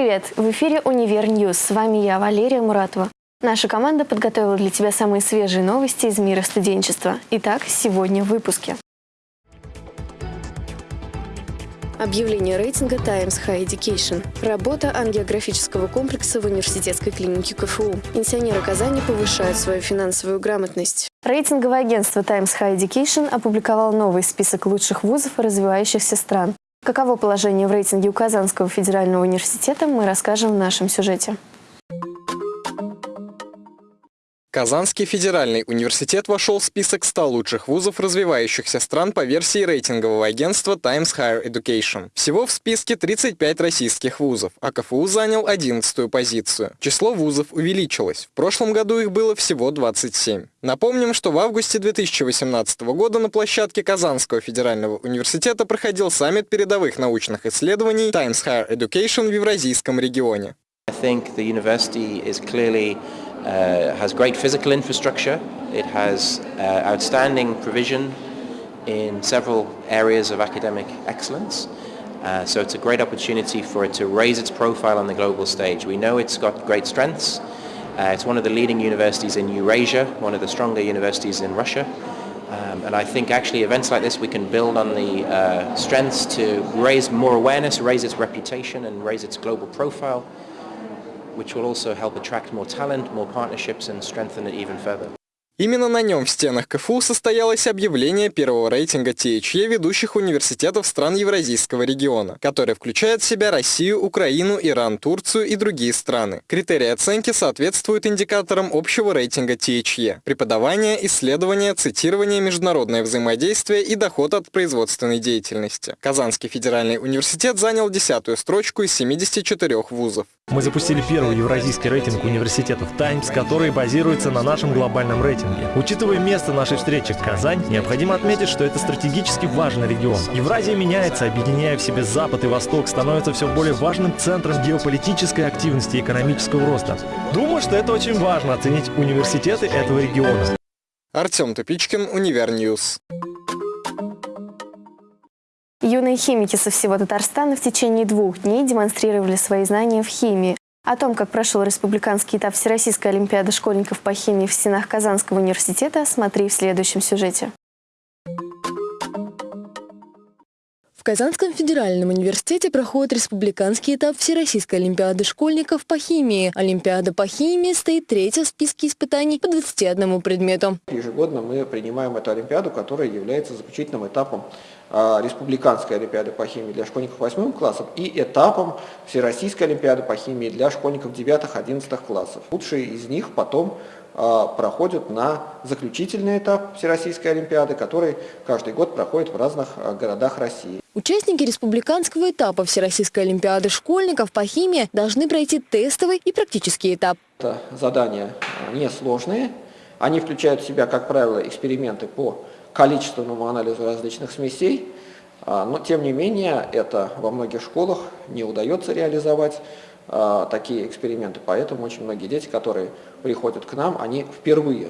Привет! В эфире «Универ News». С вами я, Валерия Муратова. Наша команда подготовила для тебя самые свежие новости из мира студенчества. Итак, сегодня в выпуске. Объявление рейтинга Times High Education. Работа ангиографического комплекса в университетской клинике КФУ. Пенсионеры Казани повышают свою финансовое грамотность. Рейтинговое агентство Times High Education опубликовало новый список лучших вузов развивающихся стран. Каково положение в рейтинге у Казанского федерального университета, мы расскажем в нашем сюжете. Казанский федеральный университет вошел в список 100 лучших вузов развивающихся стран по версии рейтингового агентства Times Higher Education. Всего в списке 35 российских вузов, а КФУ занял 11-ю позицию. Число вузов увеличилось. В прошлом году их было всего 27. Напомним, что в августе 2018 года на площадке Казанского федерального университета проходил саммит передовых научных исследований Times Higher Education в Евразийском регионе. I think the uh, has great physical infrastructure. It has uh, outstanding provision in several areas of academic excellence. Uh, so it's a great opportunity for it to raise its profile on the global stage. We know it's got great strengths. Uh, it's one of the leading universities in Eurasia, one of the stronger universities in Russia. Um, and I think actually events like this we can build on the uh, strengths to raise more awareness, raise its reputation and raise its global profile which will also help attract more talent, more partnerships and strengthen it even further. Именно на нем в стенах КФУ состоялось объявление первого рейтинга THE ведущих университетов стран Евразийского региона, который включает в себя Россию, Украину, Иран, Турцию и другие страны. Критерии оценки соответствуют индикаторам общего рейтинга THE – преподавание, исследование, цитирование, международное взаимодействие и доход от производственной деятельности. Казанский федеральный университет занял десятую строчку из 74 вузов. Мы запустили первый евразийский рейтинг университетов «Таймс», который базируется на нашем глобальном рейтинге. Учитывая место нашей встречи Казань, необходимо отметить, что это стратегически важный регион. Евразия меняется, объединяя в себе Запад и Восток, становится все более важным центром геополитической активности и экономического роста. Думаю, что это очень важно оценить университеты этого региона. Артем Тупичкин, Универ News. Юные химики со всего Татарстана в течение двух дней демонстрировали свои знания в химии. О том, как прошел республиканский этап Всероссийской Олимпиады школьников по химии в стенах Казанского университета, смотри в следующем сюжете. В Казанском федеральном университете проходит республиканский этап Всероссийской Олимпиады школьников по химии. Олимпиада по химии стоит третья в списке испытаний по 21 предмету. Ежегодно мы принимаем эту Олимпиаду, которая является заключительным этапом а, Республиканской Олимпиады по химии для школьников 8 классов и этапом Всероссийской Олимпиады по химии для школьников 9-11 классов. Лучшие из них потом проходят на заключительный этап Всероссийской Олимпиады, который каждый год проходит в разных а, городах России. Участники республиканского этапа Всероссийской Олимпиады школьников по химии должны пройти тестовый и практический этап. Это задания несложные. Они включают в себя, как правило, эксперименты по количественному анализу различных смесей, а, но тем не менее это во многих школах не удается реализовать а, такие эксперименты, поэтому очень многие дети, которые приходят к нам, они впервые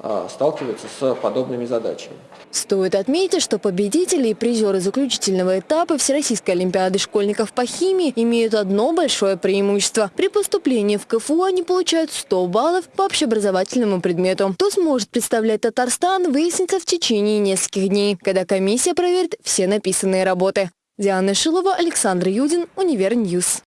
а, сталкиваются с подобными задачами. Стоит отметить, что победители и призеры заключительного этапа Всероссийской Олимпиады школьников по химии имеют одно большое преимущество. При поступлении в КФУ они получают 100 баллов по общеобразовательному предмету. Кто сможет представлять Татарстан, выяснится в течение нескольких дней, когда комиссия проверит все написанные работы. Диана Шилова, Александр Юдин, Универньюз.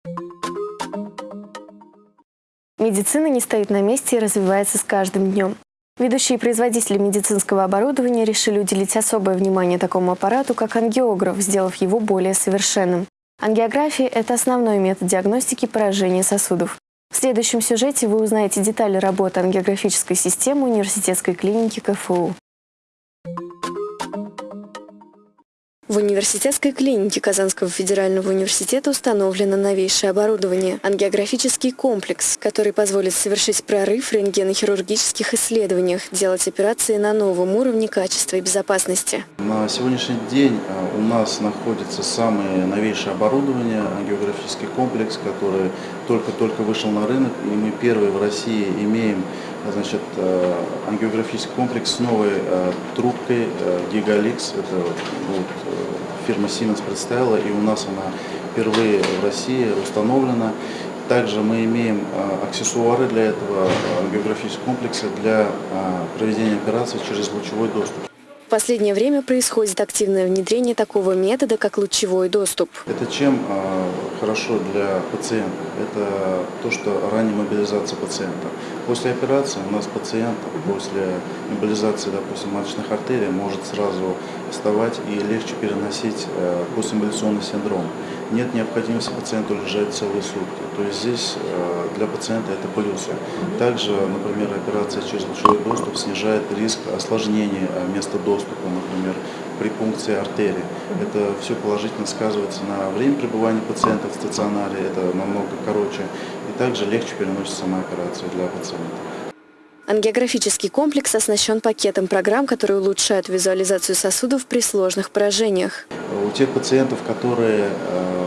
Медицина не стоит на месте и развивается с каждым днем. Ведущие производители медицинского оборудования решили уделить особое внимание такому аппарату, как ангиограф, сделав его более совершенным. Ангиография – это основной метод диагностики поражения сосудов. В следующем сюжете вы узнаете детали работы ангиографической системы университетской клиники КФУ. В университетской клинике Казанского федерального университета установлено новейшее оборудование – ангиографический комплекс, который позволит совершить прорыв в рентгенохирургических исследованиях, делать операции на новом уровне качества и безопасности. На сегодняшний день а, у нас находится самое новейшее оборудование, ангиографический комплекс, который только-только вышел на рынок, и мы первые в России имеем значит, а, ангиографический комплекс с новой а, трубкой Gigalix. Это вот, фирма Siemens представила, и у нас она впервые в России установлена. Также мы имеем аксессуары для этого географического комплекса для проведения операций через лучевой доступ. В последнее время происходит активное внедрение такого метода, как лучевой доступ. Это чем э, хорошо для пациента? Это то, что ранняя мобилизация пациента. После операции у нас пациент после мобилизации, допустим, маточных артерий может сразу вставать и легче переносить э, постимболяционный синдром. Нет необходимости пациенту лежать целые сутки. То есть здесь э, для пациента это плюсы. Также, например, операция через лучевой доступ снижает риск осложнений э, места доступа, например, при пункции артерии. Это все положительно сказывается на время пребывания пациента в стационаре, это намного короче, и также легче переносится сама операция для пациента. Ангиографический комплекс оснащен пакетом программ, которые улучшают визуализацию сосудов при сложных поражениях. У тех пациентов, которые э,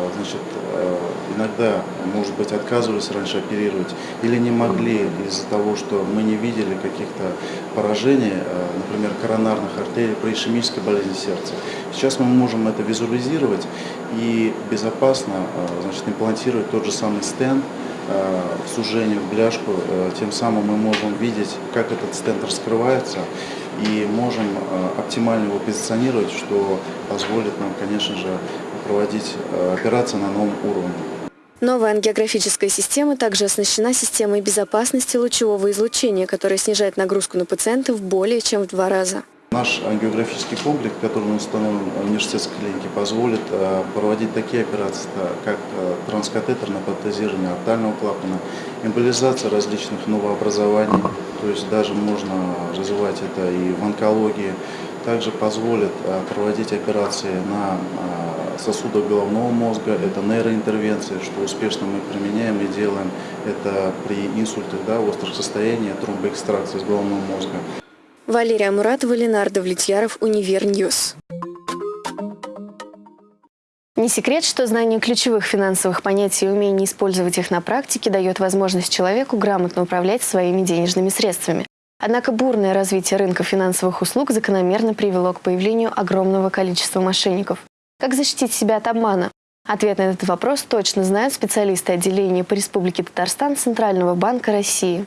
иногда, может быть, отказывались раньше оперировать или не могли из-за того, что мы не видели каких-то поражений, э, например, коронарных артерий при ишемической болезни сердца. Сейчас мы можем это визуализировать и безопасно значит, имплантировать тот же самый стенд, Э, в сужение, в бляшку, э, тем самым мы можем видеть, как этот стенд раскрывается и можем э, оптимально его позиционировать, что позволит нам, конечно же, проводить операции на новом уровне. Новая ангиографическая система также оснащена системой безопасности лучевого излучения, которая снижает нагрузку на пациентов более чем в два раза. Наш ангиографический комплекс, который установлен в университетской клинике, позволит э, проводить такие операции, как э, транскатетерное протезирование артального клапана, эмболизация различных новообразований, то есть даже можно развивать это и в онкологии. Также позволит э, проводить операции на сосудах головного мозга, это нейроинтервенции, что успешно мы применяем и делаем это при инсультах, да, острых состояниях, тромбоэкстракции с головного мозга. Валерия Муратова, Ленардо Влетьяров, Универньюз. Не секрет, что знание ключевых финансовых понятий и умение использовать их на практике дает возможность человеку грамотно управлять своими денежными средствами. Однако бурное развитие рынка финансовых услуг закономерно привело к появлению огромного количества мошенников. Как защитить себя от обмана? Ответ на этот вопрос точно знают специалисты отделения по Республике Татарстан Центрального банка России.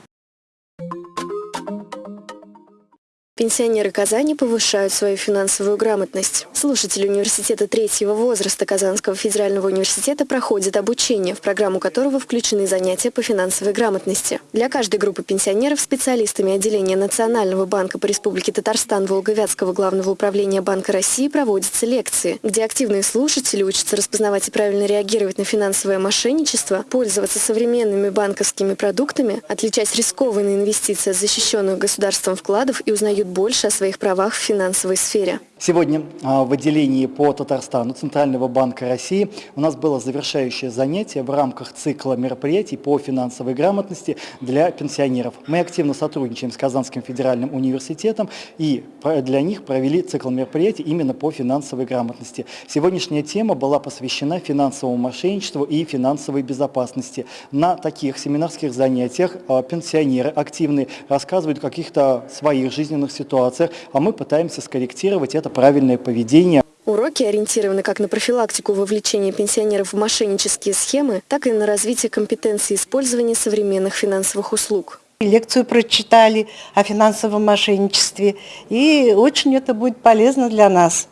Пенсионеры Казани повышают свою финансовую грамотность. Слушатели университета третьего возраста Казанского федерального университета проходят обучение, в программу которого включены занятия по финансовой грамотности. Для каждой группы пенсионеров специалистами отделения Национального банка по Республике Татарстан Волговятского главного управления Банка России проводятся лекции, где активные слушатели учатся распознавать и правильно реагировать на финансовое мошенничество, пользоваться современными банковскими продуктами, отличать рискованные инвестиции от защищенных государством вкладов и узнают больше о своих правах в финансовой сфере. Сегодня а, в отделении по Татарстану Центрального банка России у нас было завершающее занятие в рамках цикла мероприятий по финансовой грамотности для пенсионеров. Мы активно сотрудничаем с Казанским федеральным университетом и для них провели цикл мероприятий именно по финансовой грамотности. Сегодняшняя тема была посвящена финансовому мошенничеству и финансовой безопасности. На таких семинарских занятиях а, пенсионеры активные рассказывают о каких-то своих жизненных ситуациях, а мы пытаемся скорректировать это правильное поведение. Уроки ориентированы как на профилактику вовлечения пенсионеров в мошеннические схемы, так и на развитие компетенции использования современных финансовых услуг. Лекцию прочитали о финансовом мошенничестве, и очень это будет полезно для нас.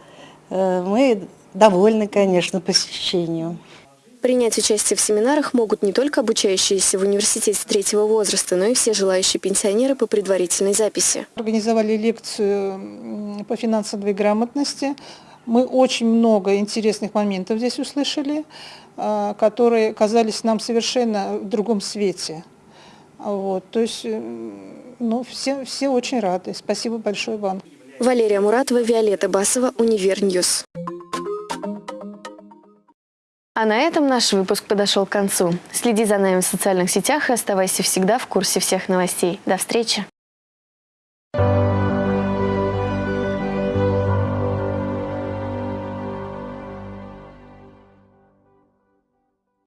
Э, мы довольны, конечно, посещению. Принять участие в семинарах могут не только обучающиеся в университете третьего возраста, но и все желающие пенсионеры по предварительной записи. Организовали лекцию по финансовой грамотности. Мы очень много интересных моментов здесь услышали, а, которые казались нам совершенно в другом свете. Вот, то есть ну, все, все очень рады. Спасибо большое вам. Валерия Муратова, Виолетта Басова, Универньюз. А на этом наш выпуск подошел к концу. Следи за нами в социальных сетях и оставайся всегда в курсе всех новостей. До встречи!